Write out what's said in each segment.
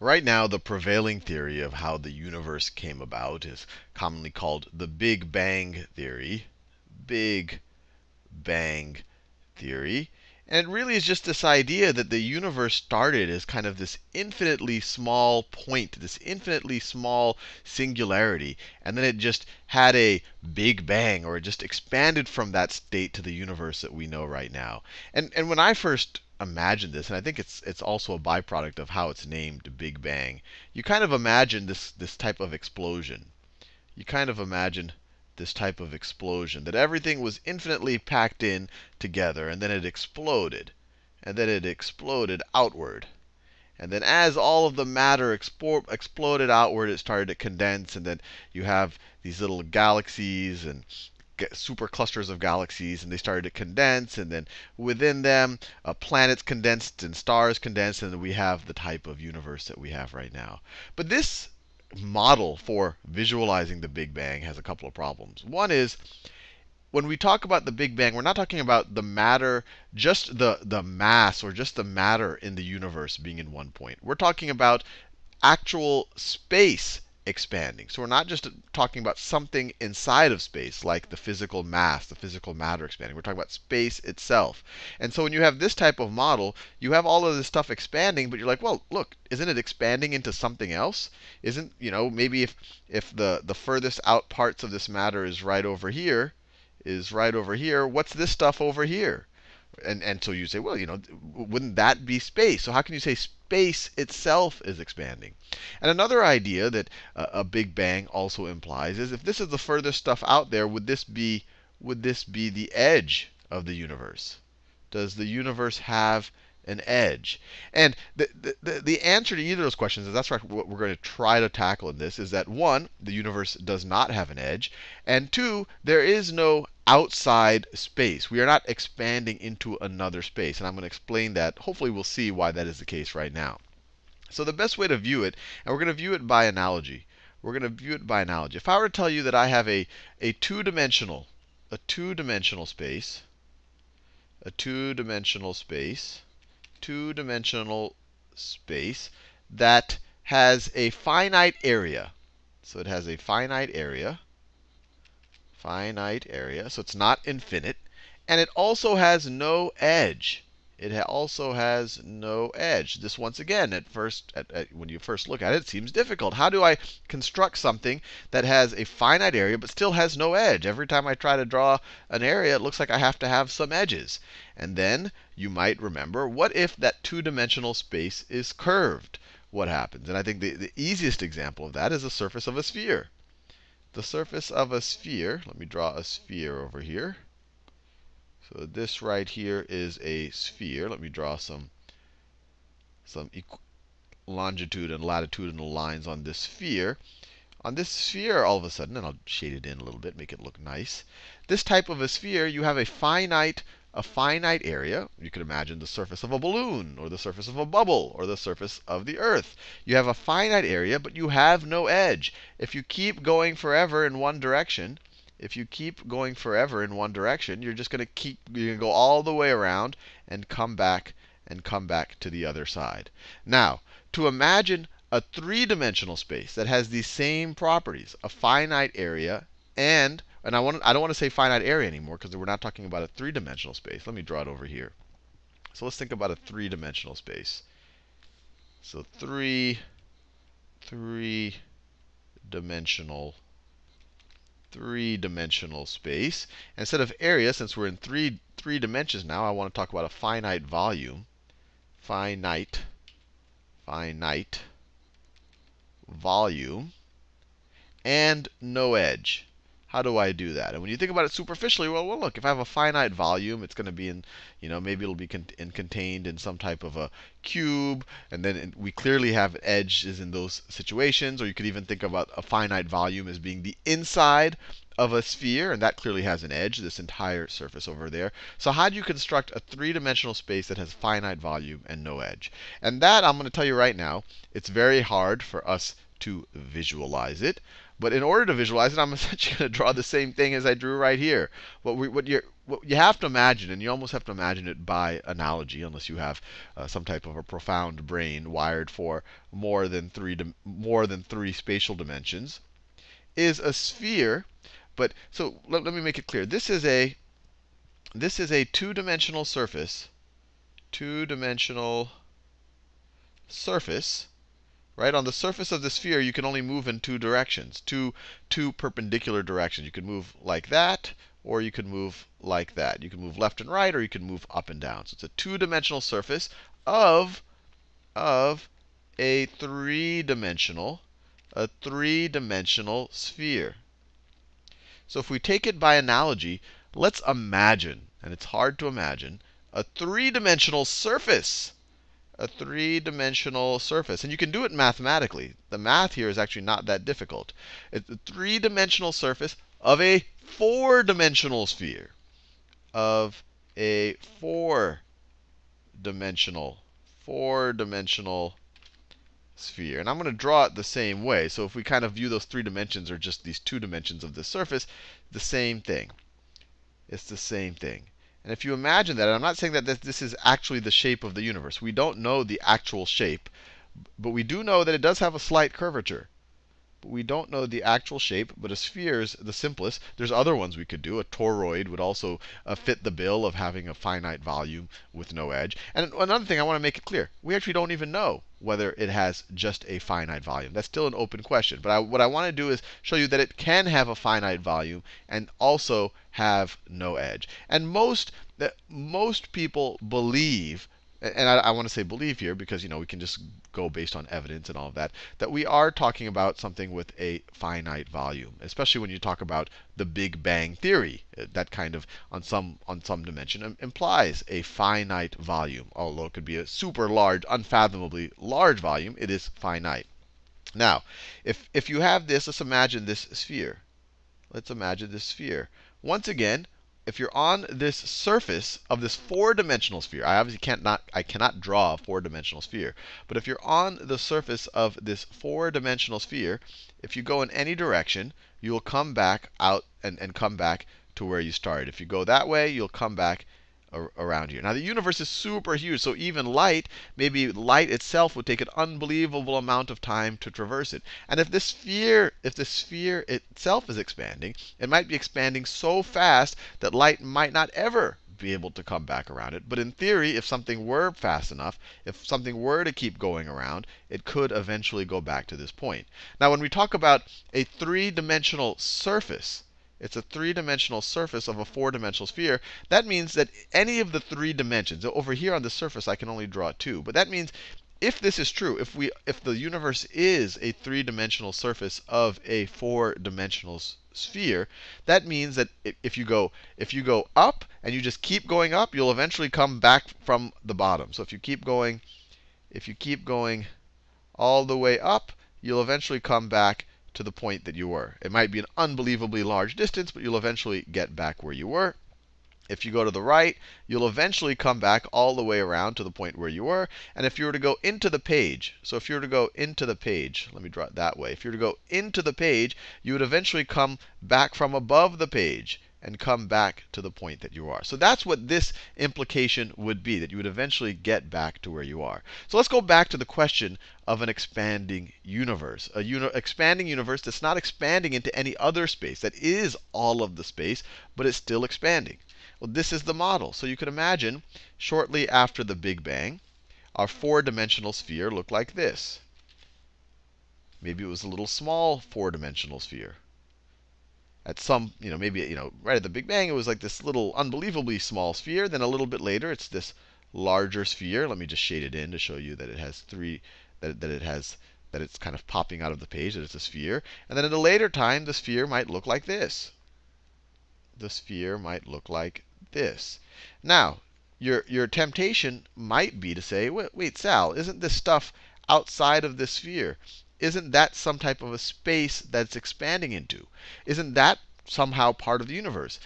Right now, the prevailing theory of how the universe came about is commonly called the Big Bang theory. Big Bang theory. And it really is just this idea that the universe started as kind of this infinitely small point, this infinitely small singularity. And then it just had a big bang, or it just expanded from that state to the universe that we know right now. And, and when I first imagined this, and I think it's, it's also a byproduct of how it's named Big Bang, you kind of imagine this, this type of explosion. You kind of imagine this type of explosion, that everything was infinitely packed in together, and then it exploded. And then it exploded outward. And then as all of the matter expo exploded outward, it started to condense, and then you have these little galaxies and super clusters of galaxies, and they started to condense, and then within them, uh, planets condensed and stars condensed, and we have the type of universe that we have right now. But this model for visualizing the Big Bang has a couple of problems. One is when we talk about the Big Bang, we're not talking about the matter, just the, the mass or just the matter in the universe being in one point. We're talking about actual space expanding. So we're not just talking about something inside of space, like the physical mass, the physical matter expanding. We're talking about space itself. And so when you have this type of model, you have all of this stuff expanding, but you're like, well, look, isn't it expanding into something else? Isn't, you know, maybe if, if the, the furthest out parts of this matter is right over here, is right over here, what's this stuff over here? And, and so you say, well, you know, wouldn't that be space? So how can you say space itself is expanding? And another idea that a Big Bang also implies is if this is the furthest stuff out there, would this be would this be the edge of the universe? Does the universe have an edge? And the, the, the answer to either of those questions is that's what we're going to try to tackle in this is that one, the universe does not have an edge, and two, there is no outside space. We are not expanding into another space. And I'm going to explain that. Hopefully, we'll see why that is the case right now. So the best way to view it, and we're going to view it by analogy. We're going to view it by analogy. If I were to tell you that I have a, a two-dimensional, a two-dimensional space, a two-dimensional space, two-dimensional space that has a finite area. So it has a finite area. Finite area. So it's not infinite. And it also has no edge. It also has no edge. This, once again, at first, at, at, when you first look at it, it seems difficult. How do I construct something that has a finite area but still has no edge? Every time I try to draw an area, it looks like I have to have some edges. And then you might remember, what if that two-dimensional space is curved? What happens? And I think the, the easiest example of that is the surface of a sphere. The surface of a sphere, let me draw a sphere over here. So this right here is a sphere. Let me draw some, some longitude and latitudinal lines on this sphere. On this sphere, all of a sudden, and I'll shade it in a little bit, make it look nice. This type of a sphere, you have a finite, a finite area. You could imagine the surface of a balloon, or the surface of a bubble, or the surface of the Earth. You have a finite area, but you have no edge. If you keep going forever in one direction, if you keep going forever in one direction, you're just going to keep, you're going to go all the way around and come back and come back to the other side. Now, to imagine a three-dimensional space that has these same properties, a finite area and, and I, want, I don't want to say finite area anymore because we're not talking about a three-dimensional space. Let me draw it over here. So let's think about a three-dimensional space. So three, three-dimensional three-dimensional space. Instead of area, since we're in three, three dimensions now, I want to talk about a finite volume. Finite, finite volume, and no edge. How do I do that? And when you think about it superficially, well, well, look, if I have a finite volume, it's going to be in, you know, maybe it'll be con in contained in some type of a cube. And then we clearly have edges in those situations. Or you could even think about a finite volume as being the inside of a sphere, and that clearly has an edge, this entire surface over there. So how do you construct a three-dimensional space that has finite volume and no edge? And that, I'm going to tell you right now, it's very hard for us to visualize it. But in order to visualize it, I'm essentially going to draw the same thing as I drew right here. What, we, what, you're, what you have to imagine, and you almost have to imagine it by analogy, unless you have uh, some type of a profound brain wired for more than three more than three spatial dimensions, is a sphere. But so let, let me make it clear. This is a this is a two-dimensional surface, two-dimensional surface right? On the surface of the sphere, you can only move in two directions, two, two perpendicular directions. You can move like that, or you can move like that. You can move left and right, or you can move up and down. So it's a two-dimensional surface of, of a three-dimensional, a three-dimensional sphere. So if we take it by analogy, let's imagine, and it's hard to imagine, a three-dimensional surface a three-dimensional surface. And you can do it mathematically. The math here is actually not that difficult. It's a three-dimensional surface of a four-dimensional sphere. Of a four-dimensional, four-dimensional sphere. And I'm going to draw it the same way. So if we kind of view those three dimensions or just these two dimensions of the surface, the same thing. It's the same thing. And if you imagine that, and I'm not saying that this is actually the shape of the universe. We don't know the actual shape. But we do know that it does have a slight curvature. We don't know the actual shape, but a sphere is the simplest. There's other ones we could do. A toroid would also uh, fit the bill of having a finite volume with no edge. And another thing I want to make it clear, we actually don't even know whether it has just a finite volume. That's still an open question. But I, what I want to do is show you that it can have a finite volume and also have no edge. And most, most people believe and I, I, want to say believe here because you know we can just go based on evidence and all of that, that we are talking about something with a finite volume, especially when you talk about the Big Bang theory. Uh, that kind of on some on some dimension implies a finite volume, although it could be a super large, unfathomably large volume. It is finite. Now, if if you have this, let's imagine this sphere. Let's imagine this sphere. Once again, if you're on this surface of this four-dimensional sphere, I obviously can't not, I cannot draw a four-dimensional sphere. But if you're on the surface of this four-dimensional sphere, if you go in any direction, you will come back out and, and come back to where you started. If you go that way, you'll come back around here. Now the universe is super huge, so even light, maybe light itself would take an unbelievable amount of time to traverse it. And if this sphere, if the sphere itself is expanding, it might be expanding so fast that light might not ever be able to come back around it. But in theory, if something were fast enough, if something were to keep going around, it could eventually go back to this point. Now when we talk about a three-dimensional surface, it's a three-dimensional surface of a four-dimensional sphere. That means that any of the three dimensions, over here on the surface I can only draw two, but that means if this is true, if we if the universe is a three-dimensional surface of a four-dimensional sphere, that means that if you go if you go up and you just keep going up, you'll eventually come back from the bottom. So if you keep going if you keep going all the way up, you'll eventually come back to the point that you were. It might be an unbelievably large distance, but you'll eventually get back where you were. If you go to the right, you'll eventually come back all the way around to the point where you were. And if you were to go into the page, so if you were to go into the page, let me draw it that way. If you were to go into the page, you would eventually come back from above the page and come back to the point that you are. So that's what this implication would be, that you would eventually get back to where you are. So let's go back to the question of an expanding universe. A uni expanding universe that's not expanding into any other space, that is all of the space, but it's still expanding. Well, this is the model. So you can imagine shortly after the Big Bang, our four-dimensional sphere looked like this. Maybe it was a little small four-dimensional sphere at some, you know, maybe, you know, right at the Big Bang, it was like this little unbelievably small sphere. Then a little bit later, it's this larger sphere. Let me just shade it in to show you that it has three, that, that it has, that it's kind of popping out of the page, that it's a sphere. And then at a later time, the sphere might look like this. The sphere might look like this. Now, your, your temptation might be to say, wait, wait, Sal, isn't this stuff outside of this sphere? Isn't that some type of a space that's expanding into? Isn't that somehow part of the universe?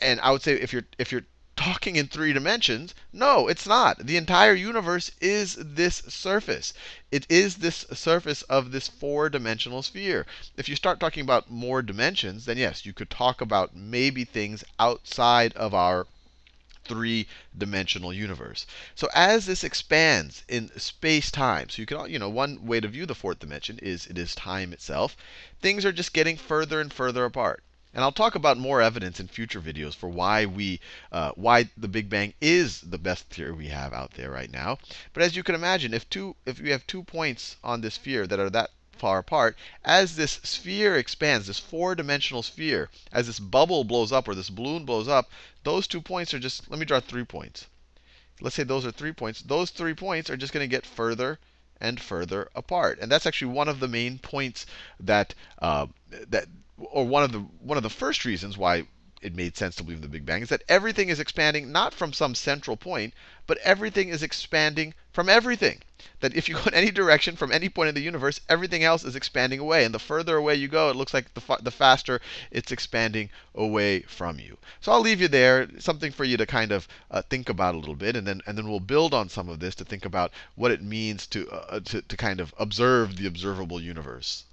And I would say if you're if you're talking in three dimensions. No, it's not. The entire universe is this surface. It is this surface of this four dimensional sphere. If you start talking about more dimensions, then yes, you could talk about maybe things outside of our three dimensional universe. So as this expands in space time, so you can, you know, one way to view the fourth dimension is it is time itself, things are just getting further and further apart. And I'll talk about more evidence in future videos for why we, uh, why the Big Bang is the best theory we have out there right now. But as you can imagine, if two, if we have two points on this sphere that are that far apart, as this sphere expands, this four-dimensional sphere, as this bubble blows up or this balloon blows up, those two points are just, let me draw three points. Let's say those are three points. Those three points are just going to get further and further apart. And that's actually one of the main points that, uh, that or one of the one of the first reasons why it made sense to believe in the Big Bang is that everything is expanding not from some central point, but everything is expanding from everything. That if you go in any direction from any point in the universe, everything else is expanding away. And the further away you go, it looks like the, fa the faster it's expanding away from you. So I'll leave you there, something for you to kind of uh, think about a little bit. And then, and then we'll build on some of this to think about what it means to, uh, to, to kind of observe the observable universe.